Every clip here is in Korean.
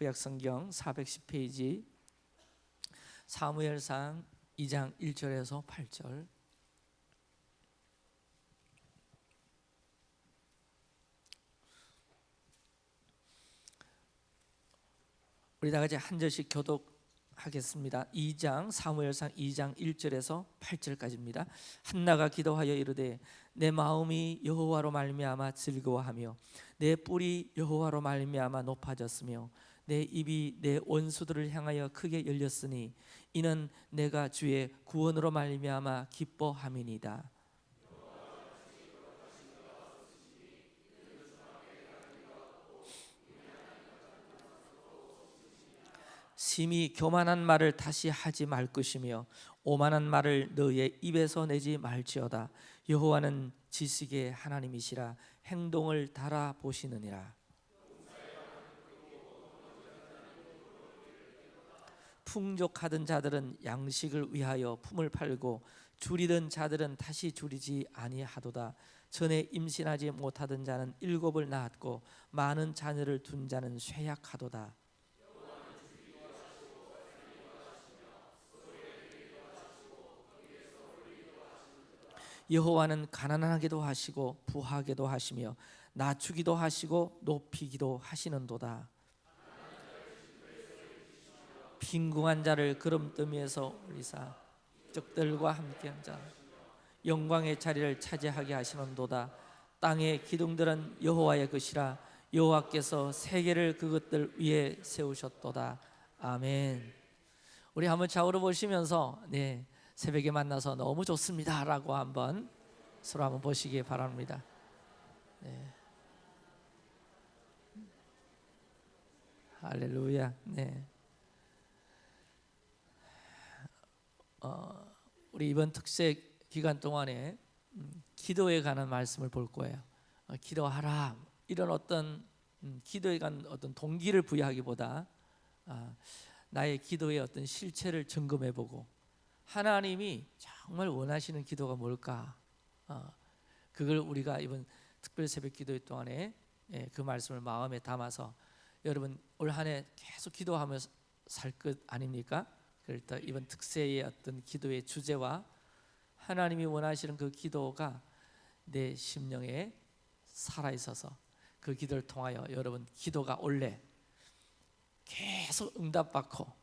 구약성경 410페이지 사무엘상 2장 1절에서 8절 우리 다 같이 한 절씩 교독하겠습니다. 2장 사무엘상 2장 1절에서 8절까지입니다. 한나가 기도하여 이르되 내 마음이 여호와로 말미암아 즐거워하며 내 뿔이 여호와로 말미암아 높아졌으며 내 입이 내 원수들을 향하여 크게 열렸으니 이는 내가 주의 구원으로 말미암아 기뻐함이니이다. 심히 교만한 말을 다시 하지 말 것이며 오만한 말을 너의 입에서 내지 말지어다. 여호와는 지식의 하나님이시라. 행동을 달아 보시느니라 풍족하던 자들은 양식을 위하여 품을 팔고 줄이던 자들은 다시 줄이지 아니하도다 전에 임신하지 못하던 자는 일곱을 낳았고 많은 자녀를 둔 자는 쇠약하도다 여호와는 가난하게도 하시고 부하게도 하시며 낮추기도 하시고 높이기도 하시는도다. 빈궁한 자를 그름더미에서 올리사 적들과 함께한 자 영광의 자리를 차지하게 하시는도다. 땅의 기둥들은 여호와의 것이라 여호와께서 세계를 그것들 위에 세우셨도다. 아멘. 우리 한번 좌우로 보시면서 네 새벽에 만나서 너무 좋습니다 라고 한번 서로 한번 보시기 바랍니다. 네. 할렐루야. 네. 어, 우리 이번 특세 기간 동안에 음, 기도에 관한 말씀을 볼 거예요. 어, 기도하라 이런 어떤 음, 기도에 관한 어떤 동기를 부여하기보다 아, 나의 기도의 어떤 실체를 점검해보고 하나님이 정말 원하시는 기도가 뭘까? 어, 그걸 우리가 이번 특별 새벽 기도 동안에 예, 그 말씀을 마음에 담아서 여러분 올 한해 계속 기도하며 살것 아닙니까? 때 이번 특세의 어떤 기도의 주제와 하나님이 원하시는 그 기도가 내 심령에 살아 있어서 그 기도를 통하여 여러분 기도가 올래 계속 응답받고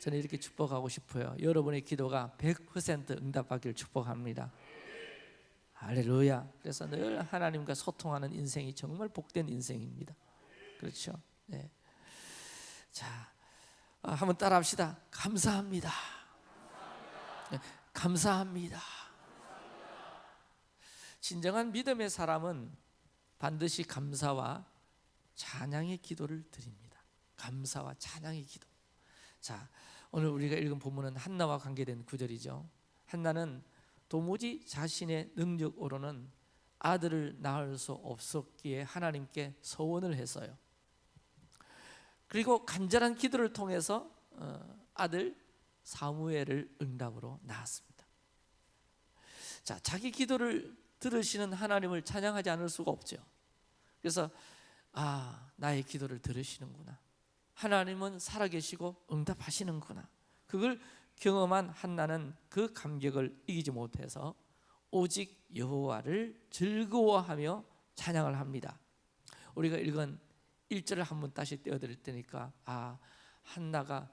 저는 이렇게 축복하고 싶어요. 여러분의 기도가 100% 응답받기를 축복합니다. 할렐루야. 그래서 늘 하나님과 소통하는 인생이 정말 복된 인생입니다. 그렇죠? 네. 자, 아, 한번 따라합시다. 감사합니다. 네, 감사합니다. 진정한 믿음의 사람은 반드시 감사와 찬양의 기도를 드립니다. 감사와 찬양의 기도. 자, 오늘 우리가 읽은 본문은 한나와 관계된 구절이죠. 한나는 도무지 자신의 능력으로는 아들을 낳을 수 없었기에 하나님께 서원을 했어요. 그리고 간절한 기도를 통해서 어, 아들 사무엘을 응답으로 낳았습니다. 자, 자기 기도를 들으시는 하나님을 찬양하지 않을 수가 없죠. 그래서 아, 나의 기도를 들으시는구나. 하나님은 살아계시고 응답하시는구나. 그걸 경험한 한나는 그 감격을 이기지 못해서 오직 여호와를 즐거워하며 찬양을 합니다. 우리가 읽은 1절을 한번 다시 떼어드릴 테니까 아 한나가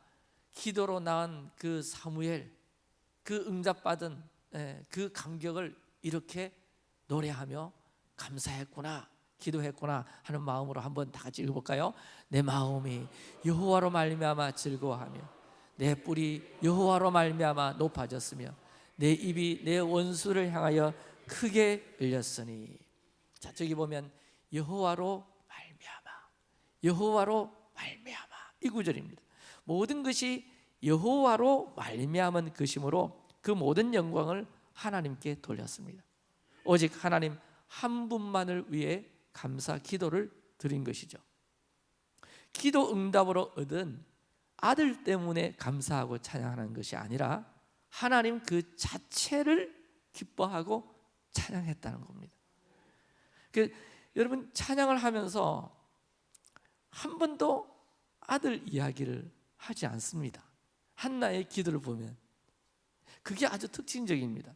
기도로 낳은 그 사무엘 그 응답받은 예, 그 감격을 이렇게 노래하며 감사했구나 기도했구나 하는 마음으로 한번 다 같이 읽어볼까요? 내 마음이 여호와로 말미암아 즐거워하며 내 뿔이 여호와로 말미암아 높아졌으며 내 입이 내 원수를 향하여 크게 열렸으니 자 저기 보면 여호와로 여호와로 말미암아 이 구절입니다 모든 것이 여호와로 말미암은 것이므로 그 모든 영광을 하나님께 돌렸습니다 오직 하나님 한 분만을 위해 감사 기도를 드린 것이죠. 기도 응답으로 얻은 아들 때문에 감사하고 찬양하는 것이 아니라 하나님 그 자체를 기뻐하고 찬양했다는 겁니다. 그 여러분 찬양을 하면서 한 번도 아들 이야기를 하지 않습니다. 한나의 기도를 보면 그게 아주 특징적입니다.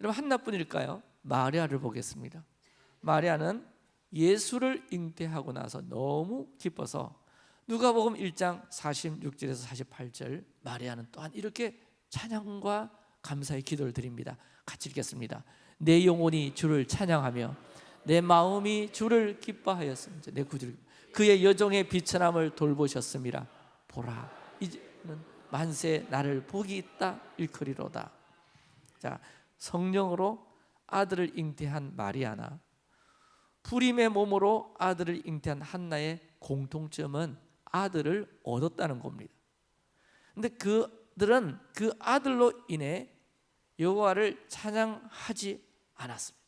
여러분 한나뿐일까요? 마리아를 보겠습니다. 마리아는 예수를 잉태하고 나서 너무 기뻐서 누가복음 1장 46절에서 48절 마리아는 또한 이렇게 찬양과 감사의 기도를 드립니다. 같이 읽겠습니다. 내 영혼이 주를 찬양하며 내 마음이 주를 기뻐하였습니다. 내 구주 그의 여종의 비천함을 돌보셨습니다. 보라 이제는 만세 나를 복이 있다 일컬이로다. 자 성령으로 아들을 잉태한 마리아나 불임의 몸으로 아들을 잉태한 한나의 공통점은 아들을 얻었다는 겁니다. 근데 그들은 그 아들로 인해 여호와를 찬양하지 않았습니다.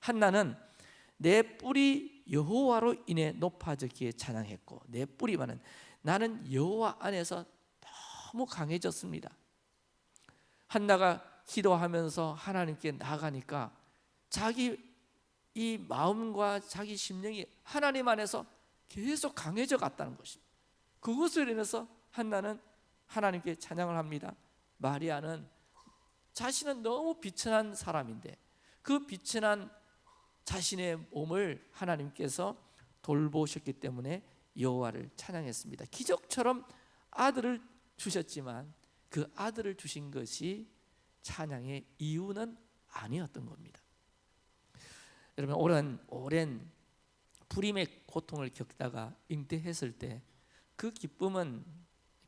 한나는 내 뿌리 여호와로 인해 높아졌기에 찬양했고 내 뿌리만은 나는 여호와 안에서 너무 강해졌습니다. 한나가 기도하면서 하나님께 나가니까 자기 이 마음과 자기 심령이 하나님 안에서 계속 강해져 갔다는 것입니다. 그것을 인해서 한나는 하나님께 찬양을 합니다. 마리아는 자신은 너무 비천한 사람인데 그 비천한 자신의 몸을 하나님께서 돌보셨기 때문에 여호와를 찬양했습니다. 기적처럼 아들을 주셨지만 그 아들을 주신 것이 찬양의 이유는 아니었던 겁니다. 여러분 오랜 오랜 불임의 고통을 겪다가 잉태했을 때 그 기쁨은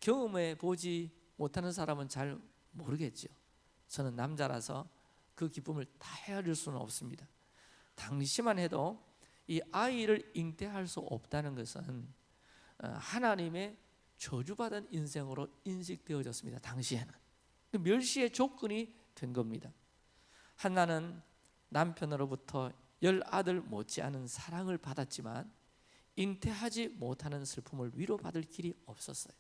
경험해 보지 못하는 사람은 잘 모르겠죠. 저는 남자라서 그 기쁨을 다 헤아릴 수는 없습니다. 당시만 해도 이 아이를 잉태할 수 없다는 것은 어, 하나님의 저주받은 인생으로 인식되어졌습니다. 당시에는 그 멸시의 조건이 된 겁니다. 한나는 남편으로부터 열 아들 못지않은 사랑을 받았지만 잉태하지 못하는 슬픔을 위로받을 길이 없었어요.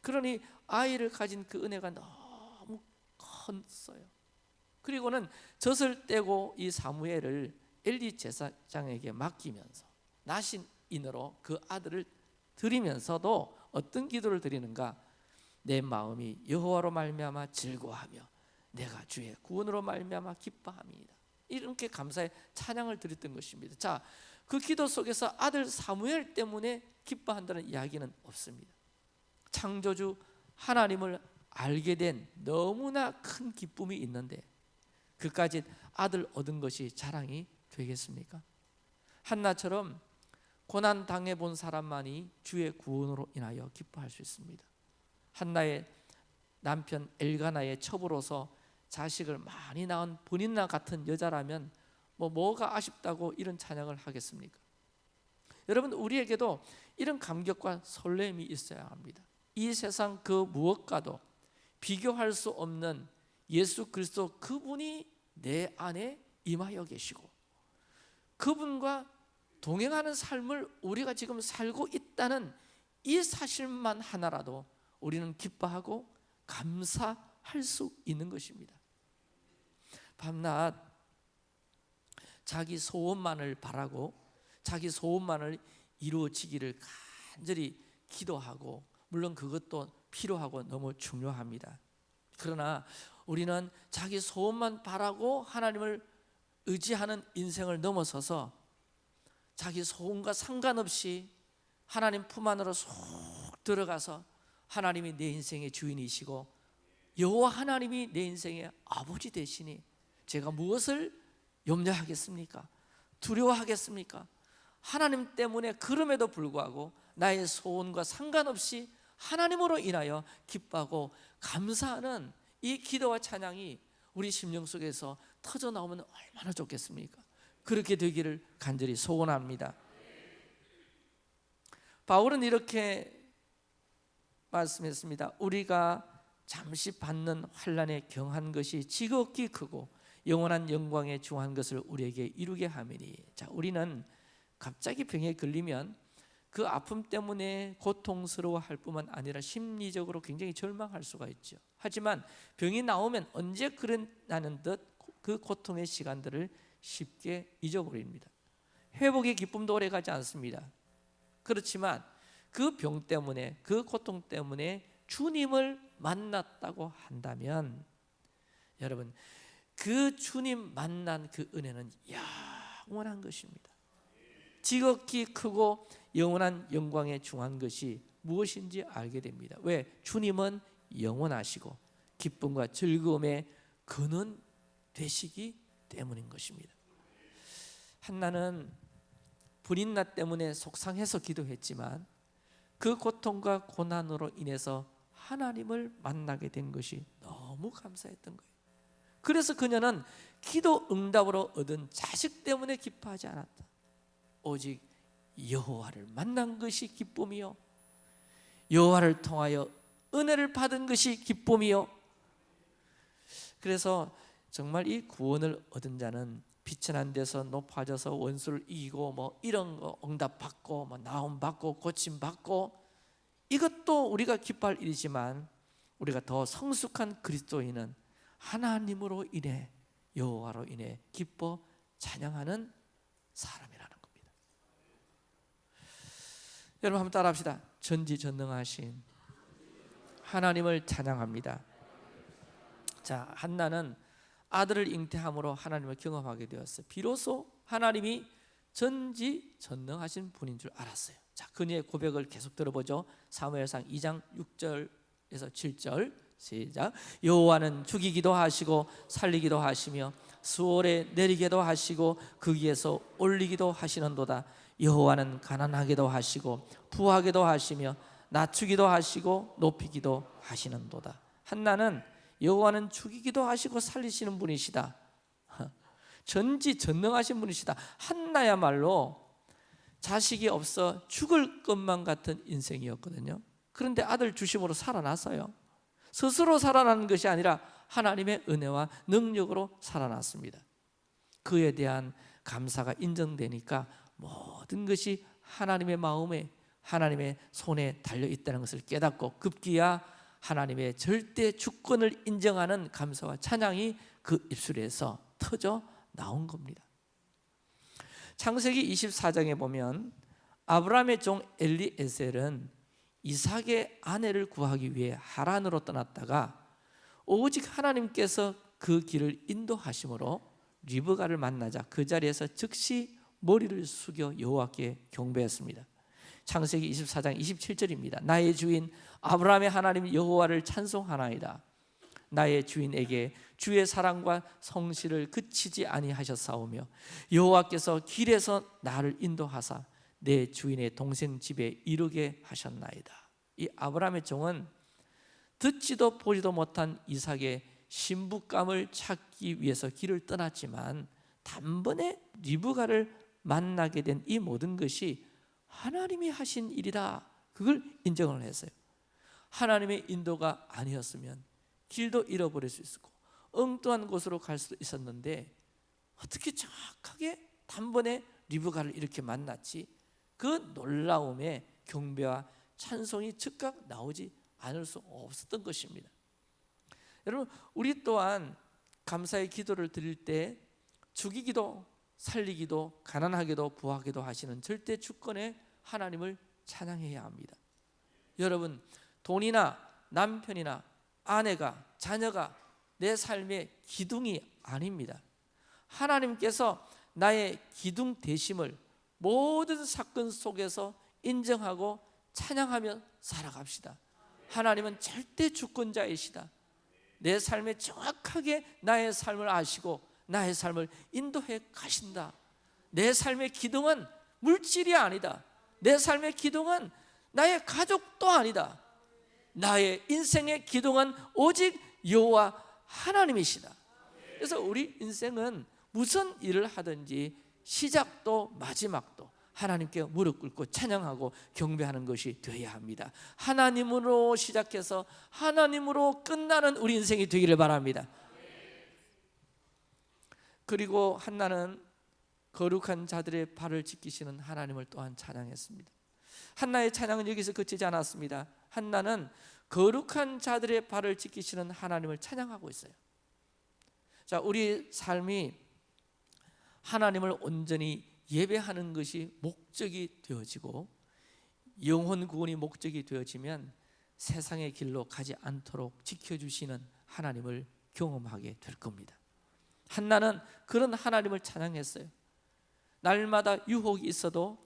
그러니 아이를 가진 그 은혜가 너무 컸어요. 그리고는 젖을 떼고 이 사무엘을 엘리 제사장에게 맡기면서 나신인으로 그 아들을 드리면서도 어떤 기도를 드리는가? 내 마음이 여호와로 말미암아 즐거워하며 내가 주의 구원으로 말미암아 기뻐함이다. 이렇게 감사의 찬양을 드렸던 것입니다. 자, 그 기도 속에서 아들 사무엘 때문에 기뻐한다는 이야기는 없습니다. 창조주 하나님을 알게 된 너무나 큰 기쁨이 있는데 그까지 아들 얻은 것이 자랑이 되겠습니까? 한나처럼 고난 당해 본 사람만이 주의 구원으로 인하여 기뻐할 수 있습니다. 한나의 남편 엘가나의 첩으로서 자식을 많이 낳은 본인나 같은 여자라면 뭐 뭐가 아쉽다고 이런 찬양을 하겠습니까? 여러분 우리에게도 이런 감격과 설렘이 있어야 합니다. 이 세상 그 무엇과도 비교할 수 없는 예수 그리스도 그분이 내 안에 임하여 계시고 그분과 동행하는 삶을 우리가 지금 살고 있다는 이 사실만 하나라도 우리는 기뻐하고 감사할 수 있는 것입니다. 밤낮 자기 소원만을 바라고 자기 소원만을 이루어지기를 간절히 기도하고 물론 그것도 필요하고 너무 중요합니다. 그러나 우리는 자기 소원만 바라고 하나님을 의지하는 인생을 넘어서서 자기 소원과 상관없이 하나님 품 안으로 쏙 들어가서 하나님이 내 인생의 주인이시고 여호와 하나님이 내 인생의 아버지 되시니 제가 무엇을 염려하겠습니까? 두려워하겠습니까? 하나님 때문에 그럼에도 불구하고 나의 소원과 상관없이 하나님으로 인하여 기뻐하고 감사하는 이 기도와 찬양이 우리 심령 속에서 터져 나오면 얼마나 좋겠습니까? 그렇게 되기를 간절히 소원합니다. 바울은 이렇게 말씀했습니다. 우리가 잠시 받는 환란에 경한 것이 지극히 크고 영원한 영광에 중한 것을 우리에게 이루게 하매니 자 우리는 갑자기 병에 걸리면 그 아픔 때문에 고통스러워할 뿐만 아니라 심리적으로 굉장히 절망할 수가 있죠. 하지만 병이 나오면 언제 그랬나는 듯 그 고통의 시간들을 쉽게 잊어버립니다. 회복의 기쁨도 오래 가지 않습니다. 그렇지만 그 병 때문에 그 고통 때문에 주님을 만났다고 한다면 여러분 그 주님 만난 그 은혜는 영원한 것입니다. 지극히 크고 영원한 영광에 중한 것이 무엇인지 알게 됩니다. 왜? 주님은 영원하시고 기쁨과 즐거움의 근원 되시기 때문인 것입니다. 한나는 불인나 때문에 속상해서 기도했지만 그 고통과 고난으로 인해서 하나님을 만나게 된 것이 너무 감사했던 거예요. 그래서 그녀는 기도 응답으로 얻은 자식 때문에 기뻐하지 않았다. 오직 여호와를 만난 것이 기쁨이요. 여호와를 통하여 은혜를 받은 것이 기쁨이요. 그래서 정말 이 구원을 얻은 자는 비천한 데서 높아져서 원수를 이기고 뭐 이런 거 응답 받고 뭐 나움 받고 고침 받고 이것도 우리가 기뻐할 일이지만 우리가 더 성숙한 그리스도인은 하나님으로 인해 여호와로 인해 기뻐 찬양하는 사람이라는 겁니다. 여러분 한번 따라합시다. 전지전능하신 하나님을 찬양합니다. 자, 한나는 아들을 잉태함으로 하나님을 경험하게 되었어요. 비로소 하나님이 전지전능하신 분인 줄 알았어요. 자, 그녀의 고백을 계속 들어보죠. 사무엘상 2장 6절에서 7절 시작. 여호와는 죽이기도 하시고 살리기도 하시며 수월에 내리게도 하시고 거기에서 올리기도 하시는도다. 여호와는 가난하게도 하시고 부하게도 하시며 낮추기도 하시고 높이기도 하시는도다. 한나는 여호와는 죽이기도 하시고 살리시는 분이시다. 전지 전능하신 분이시다. 한나야말로 자식이 없어 죽을 것만 같은 인생이었거든요. 그런데 아들 주심으로 살아났어요. 스스로 살아나는 것이 아니라 하나님의 은혜와 능력으로 살아났습니다. 그에 대한 감사가 인정되니까 모든 것이 하나님의 마음에 하나님의 손에 달려 있다는 것을 깨닫고 급기야 하나님의 절대 주권을 인정하는 감사와 찬양이 그 입술에서 터져 나온 겁니다. 창세기 24장에 보면 아브라함의 종 엘리에셀은 이삭의 아내를 구하기 위해 하란으로 떠났다가 오직 하나님께서 그 길을 인도하심으로 리브가를 만나자 그 자리에서 즉시 머리를 숙여 여호와께 경배했습니다. 창세기 24장 27절입니다. 나의 주인 아브라함의 하나님 여호와를 찬송하나이다. 나의 주인에게 주의 사랑과 성실을 그치지 아니하셨사오며 여호와께서 길에서 나를 인도하사 내 주인의 동생 집에 이르게 하셨나이다. 이 아브라함의 종은 듣지도 보지도 못한 이삭의 신부감을 찾기 위해서 길을 떠났지만 단번에 리브가를 만나게 된 이 모든 것이 하나님이 하신 일이다. 그걸 인정을 했어요. 하나님의 인도가 아니었으면 길도 잃어버릴 수 있었고 엉뚱한 곳으로 갈 수도 있었는데 어떻게 정확하게 단번에 리브가를 이렇게 만났지? 그 놀라움에 경배와 찬송이 즉각 나오지 않을 수 없었던 것입니다. 여러분, 우리 또한 감사의 기도를 드릴 때 죽이기도 살리기도 가난하게도 부하게도 하시는 절대 주권의 하나님을 찬양해야 합니다. 여러분, 돈이나 남편이나 아내가 자녀가 내 삶의 기둥이 아닙니다. 하나님께서 나의 기둥 되심을 모든 사건 속에서 인정하고 찬양하며 살아갑시다. 하나님은 절대 주권자이시다. 내 삶에 정확하게 나의 삶을 아시고 나의 삶을 인도해 가신다. 내 삶의 기둥은 물질이 아니다. 내 삶의 기둥은 나의 가족도 아니다. 나의 인생의 기둥은 오직 여호와 하나님이시다. 그래서 우리 인생은 무슨 일을 하든지 시작도 마지막도 하나님께 무릎 꿇고 찬양하고 경배하는 것이 되어야 합니다. 하나님으로 시작해서 하나님으로 끝나는 우리 인생이 되기를 바랍니다. 그리고 한나는 거룩한 자들의 발을 지키시는 하나님을 또한 찬양했습니다. 한나의 찬양은 여기서 그치지 않았습니다. 한나는 거룩한 자들의 발을 지키시는 하나님을 찬양하고 있어요. 자, 우리 삶이 하나님을 온전히 예배하는 것이 목적이 되어지고 영혼 구원이 목적이 되어지면 세상의 길로 가지 않도록 지켜주시는 하나님을 경험하게 될 겁니다. 한나는 그런 하나님을 찬양했어요. 날마다 유혹이 있어도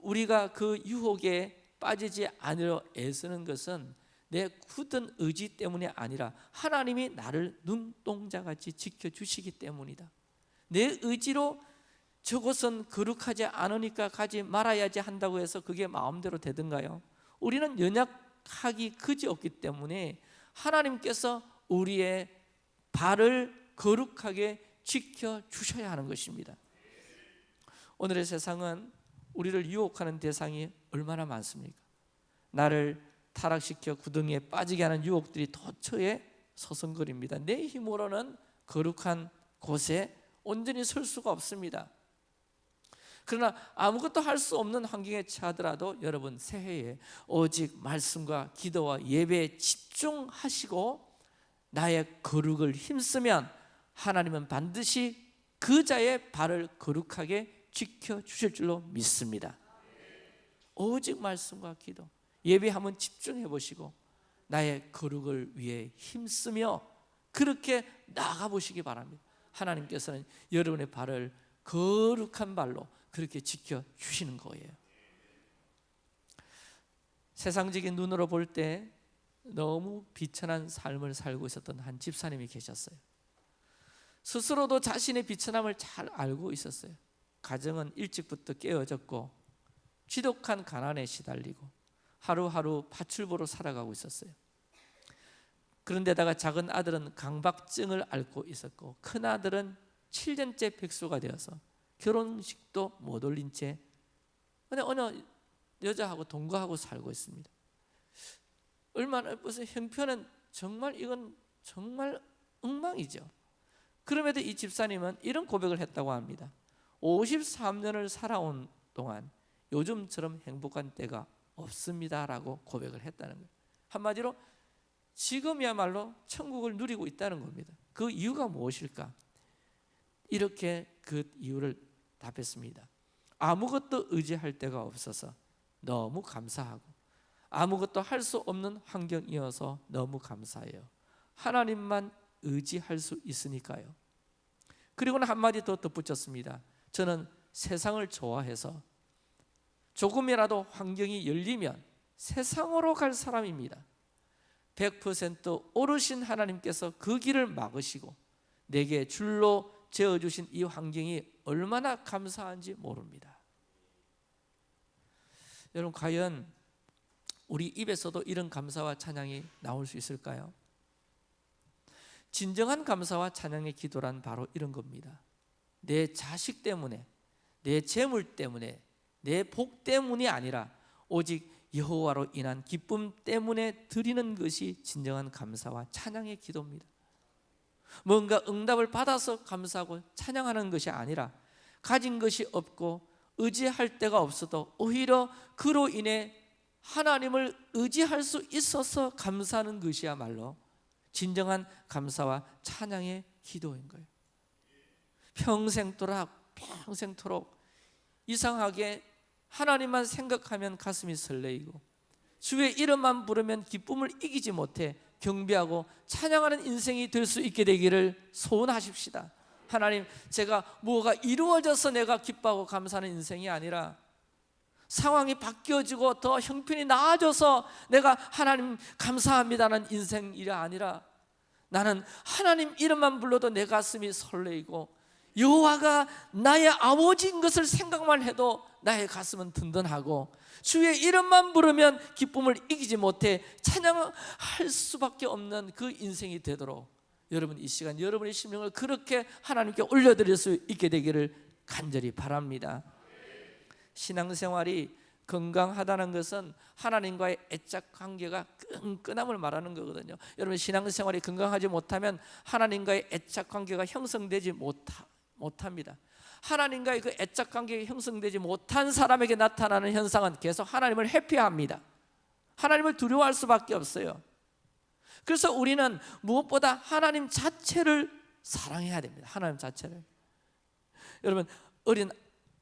우리가 그 유혹에 빠지지 않으려 애쓰는 것은 내 굳은 의지 때문이 아니라 하나님이 나를 눈동자같이 지켜주시기 때문이다. 내 의지로 저것은 거룩하지 않으니까 가지 말아야지 한다고 해서 그게 마음대로 되든가요? 우리는 연약하기 그지없기 때문에 하나님께서 우리의 발을 거룩하게 지켜 주셔야 하는 것입니다. 오늘의 세상은 우리를 유혹하는 대상이 얼마나 많습니까? 나를 타락시켜 구덩이에 빠지게 하는 유혹들이 도처에 서성거립니다. 내 힘으로는 거룩한 곳에 온전히 설 수가 없습니다. 그러나 아무것도 할 수 없는 환경에 처하더라도 여러분 새해에 오직 말씀과 기도와 예배에 집중하시고 나의 거룩을 힘쓰면 하나님은 반드시 그 자의 발을 거룩하게 지켜 주실 줄로 믿습니다. 오직 말씀과 기도, 예배 한번 집중해 보시고 나의 거룩을 위해 힘쓰며 그렇게 나가 보시기 바랍니다. 하나님께서는 여러분의 발을 거룩한 발로 그렇게 지켜 주시는 거예요. 세상적인 눈으로 볼 때 너무 비천한 삶을 살고 있었던 한 집사님이 계셨어요. 스스로도 자신의 비천함을 잘 알고 있었어요. 가정은 일찍부터 깨어졌고 지독한 가난에 시달리고 하루하루 파출부로 살아가고 있었어요. 그런데다가 작은 아들은 강박증을 앓고 있었고 큰 아들은 7년째 백수가 되어서 결혼식도 못 올린 채 어느 어느 여자하고 동거하고 살고 있습니다. 얼마나 무슨 형편은 정말 이건 정말 엉망이죠. 그럼에도 이 집사님은 이런 고백을 했다고 합니다. 53년을 살아온 동안 요즘처럼 행복한 때가 없습니다라고 고백을 했다는 거예요. 한마디로 지금이야말로 천국을 누리고 있다는 겁니다. 그 이유가 무엇일까? 이렇게 그 이유를 답했습니다. 아무것도 의지할 데가 없어서 너무 감사하고 아무것도 할 수 없는 환경이어서 너무 감사해요. 하나님만 의지할 수 있으니까요. 그리고는 한마디 더 덧붙였습니다. 저는 세상을 좋아해서 조금이라도 환경이 열리면 세상으로 갈 사람입니다. 100% 오르신 하나님께서 그 길을 막으시고 내게 줄로 재어 주신 이 환경이 얼마나 감사한지 모릅니다. 여러분 과연 우리 입에서도 이런 감사와 찬양이 나올 수 있을까요? 진정한 감사와 찬양의 기도란 바로 이런 겁니다. 내 자식 때문에, 내 재물 때문에, 내 복 때문이 아니라 오직 여호와로 인한 기쁨 때문에 드리는 것이 진정한 감사와 찬양의 기도입니다. 뭔가 응답을 받아서 감사하고 찬양하는 것이 아니라 가진 것이 없고 의지할 데가 없어도 오히려 그로 인해 하나님을 의지할 수 있어서 감사하는 것이야말로 진정한 감사와 찬양의 기도인 거예요. 평생토록 평생토록 이상하게 하나님만 생각하면 가슴이 설레이고 주의 이름만 부르면 기쁨을 이기지 못해 경배하고 찬양하는 인생이 될 수 있게 되기를 소원하십시다. 하나님, 제가 뭐가 이루어져서 내가 기뻐하고 감사하는 인생이 아니라 상황이 바뀌어지고 더 형편이 나아져서 내가 하나님 감사합니다는 인생이 아니라 나는 하나님 이름만 불러도 내 가슴이 설레이고 여호와가 나의 아버지인 것을 생각만 해도 나의 가슴은 든든하고 주의 이름만 부르면 기쁨을 이기지 못해 찬양할 수밖에 없는 그 인생이 되도록 여러분 이 시간 여러분의 심령을 그렇게 하나님께 올려드릴 수 있게 되기를 간절히 바랍니다. 신앙생활이 건강하다는 것은 하나님과의 애착 관계가 끈끈함을 말하는 거거든요. 여러분 신앙생활이 건강하지 못하면 하나님과의 애착 관계가 형성되지 못하, 못합니다. 하나님과의 그 애착 관계가 형성되지 못한 사람에게 나타나는 현상은 계속 하나님을 회피합니다. 하나님을 두려워할 수밖에 없어요. 그래서 우리는 무엇보다 하나님 자체를 사랑해야 됩니다. 하나님 자체를. 여러분 어린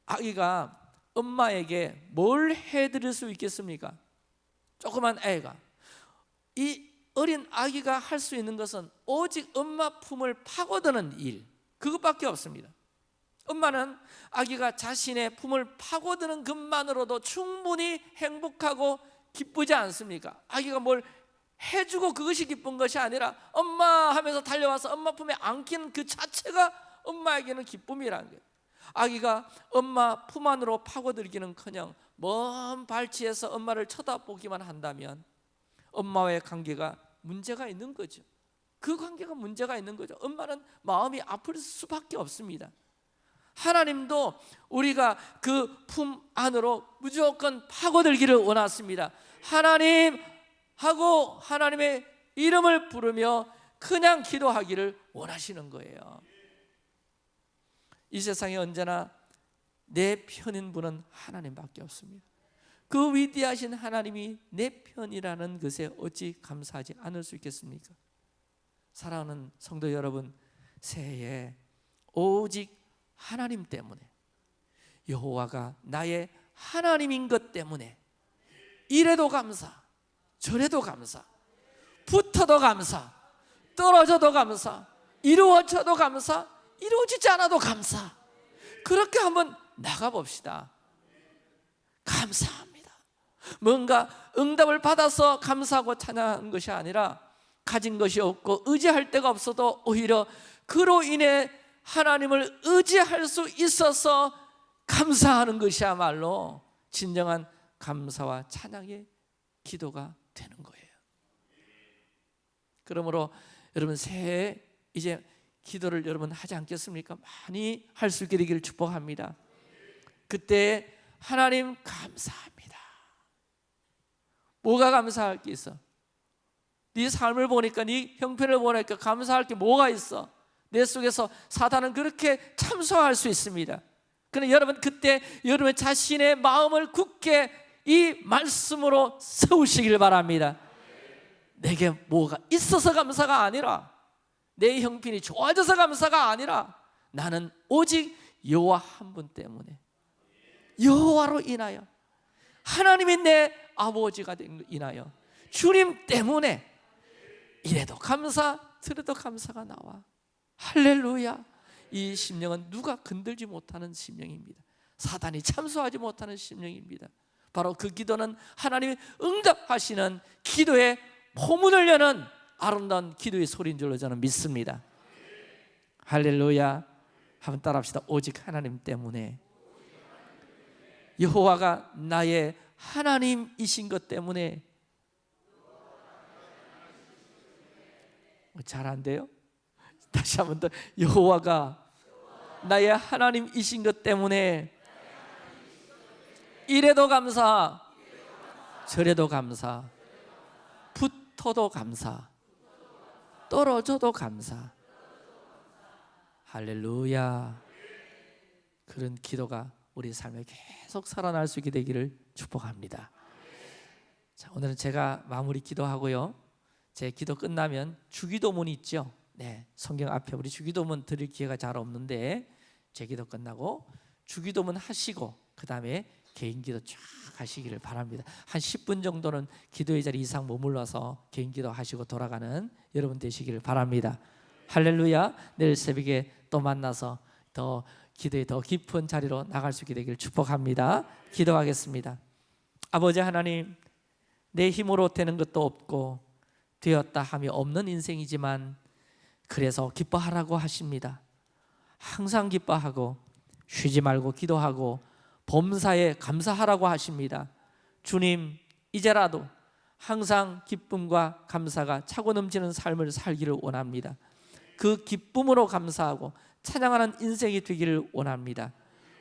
아기가 엄마에게 뭘 해드릴 수 있겠습니까? 조그만 애가 이 어린 아기가 할 수 있는 것은 오직 엄마 품을 파고드는 일 그것밖에 없습니다 엄마는 아기가 자신의 품을 파고드는 것만으로도 충분히 행복하고 기쁘지 않습니까? 아기가 뭘 해주고 그것이 기쁜 것이 아니라 엄마 하면서 달려와서 엄마 품에 안기는 그 자체가 엄마에게는 기쁨이라는 거예요 아기가 엄마 품 안으로 파고들기는커녕 먼 발치에서 엄마를 쳐다보기만 한다면 엄마와의 관계가 문제가 있는 거죠. 그 관계가 문제가 있는 거죠. 엄마는 마음이 아플 수밖에 없습니다. 하나님도 우리가 그 품 안으로 무조건 파고들기를 원하십니다. 하나님 하고 하나님의 이름을 부르며 그냥 기도하기를 원하시는 거예요 이 세상에 언제나 내 편인 분은 하나님밖에 없습니다 그 위대하신 하나님이 내 편이라는 것에 어찌 감사하지 않을 수 있겠습니까? 사랑하는 성도 여러분 새해에 오직 하나님 때문에 여호와가 나의 하나님인 것 때문에 이래도 감사 저래도 감사 붙어도 감사 떨어져도 감사 이루어져도 감사 이루어지지 않아도 감사. 그렇게 한번 나가봅시다. 감사합니다. 뭔가 응답을 받아서 감사하고 찬양하는 것이 아니라 가진 것이 없고 의지할 데가 없어도 오히려 그로 인해 하나님을 의지할 수 있어서 감사하는 것이야말로 진정한 감사와 찬양의 기도가 되는 거예요. 그러므로 여러분 새해 이제 기도를 여러분 하지 않겠습니까? 많이 할 수 있게 되기를 축복합니다 그때 하나님 감사합니다 뭐가 감사할 게 있어? 네 삶을 보니까 네 형편을 보니까 감사할 게 뭐가 있어? 내 속에서 사단은 그렇게 참소할 수 있습니다 그런데 여러분 그때 여러분 자신의 마음을 굳게 이 말씀으로 세우시길 바랍니다 내게 뭐가 있어서 감사가 아니라 내 형편이 좋아져서 감사가 아니라 나는 오직 여호와 한 분 때문에 여호와로 인하여 하나님이 내 아버지가 된 인하여 주님 때문에 이래도 감사 저래도 감사가 나와. 할렐루야. 이 심령은 누가 건들지 못하는 심령입니다. 사단이 참소하지 못하는 심령입니다. 바로 그 기도는 하나님이 응답하시는 기도의 포문을 여는 아름다운 기도의 소리인 줄로 저는 믿습니다. 할렐루야. 한번 따라합시다. 오직 하나님 때문에. 여호와가 나의 하나님이신 것 때문에. 잘 안 돼요? 다시 한 번 더. 여호와가 나의 하나님이신 것 때문에. 이래도 감사 저래도 감사 붙어도 감사 떨어져도 감사. 할렐루야. 그런 기도가 우리 삶에 계속 살아날 수 있게 되기를 축복합니다. 자, 오늘은 제가 마무리 기도하고요. 제 기도 끝나면 주기도문 있죠. 네, 성경 앞에 우리 주기도문 드릴 기회가 잘 없는데 제 기도 끝나고 주기도문 하시고 그 다음에 개인 기도 쫙 하시기를 바랍니다. 한 10분 정도는 기도의 자리 이상 머물러서 개인 기도 하시고 돌아가는 여러분 되시기를 바랍니다. 할렐루야. 내일 새벽에 또 만나서 더 기도의 더 깊은 자리로 나갈 수 있게 되기를 축복합니다. 기도하겠습니다. 아버지 하나님 내 힘으로 되는 것도 없고 되었다 함이 없는 인생이지만 그래서 기뻐하라고 하십니다. 항상 기뻐하고 쉬지 말고 기도하고 범사에 감사하라고 하십니다. 주님 이제라도 항상 기쁨과 감사가 차고 넘치는 삶을 살기를 원합니다. 그 기쁨으로 감사하고 찬양하는 인생이 되기를 원합니다.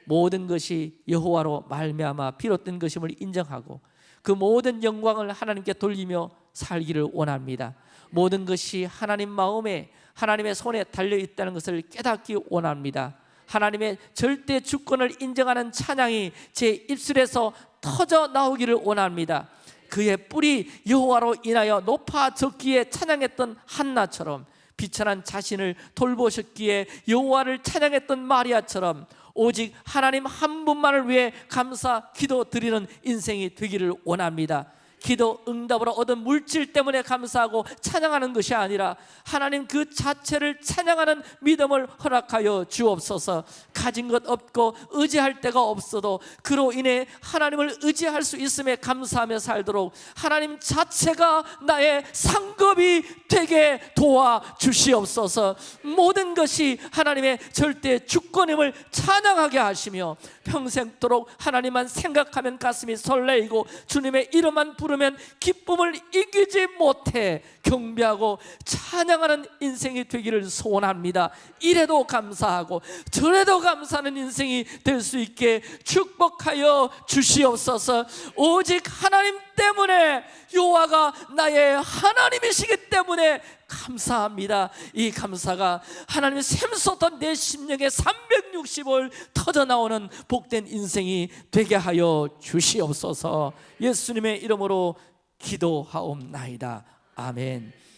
모든 것이 여호와로 말미암아 비롯된 것임을 인정하고 그 모든 영광을 하나님께 돌리며 살기를 원합니다. 모든 것이 하나님 마음에 하나님의 손에 달려 있다는 것을 깨닫기 원합니다 하나님의 절대 주권을 인정하는 찬양이 제 입술에서 터져 나오기를 원합니다 그의 뿔이 여호와로 인하여 높아졌기에 찬양했던 한나처럼 비천한 자신을 돌보셨기에 여호와를 찬양했던 마리아처럼 오직 하나님 한 분만을 위해 감사 기도 드리는 인생이 되기를 원합니다. 기도 응답으로 얻은 물질 때문에 감사하고 찬양하는 것이 아니라 하나님 그 자체를 찬양하는 믿음을 허락하여 주옵소서. 가진 것 없고 의지할 데가 없어도 그로 인해 하나님을 의지할 수 있음에 감사하며 살도록 하나님 자체가 나의 상급이 되게 도와 주시옵소서. 모든 것이 하나님의 절대 주권임을 찬양하게 하시며 평생도록 하나님만 생각하면 가슴이 설레이고 주님의 이름만 부르 면 기쁨을 이기지 못해 경배하고 찬양하는 인생이 되기를 소원합니다. 이래도 감사하고 저래도 감사하는 인생이 될 수 있게 축복하여 주시옵소서. 오직 하나님 때문에 여호와가 나의 하나님이시기 때문에 감사합니다. 이 감사가 하나님의 샘솟던 내 심령에 360을 터져 나오는 복된 인생이 되게 하여 주시옵소서. 예수님의 이름으로 기도하옵나이다. 아멘.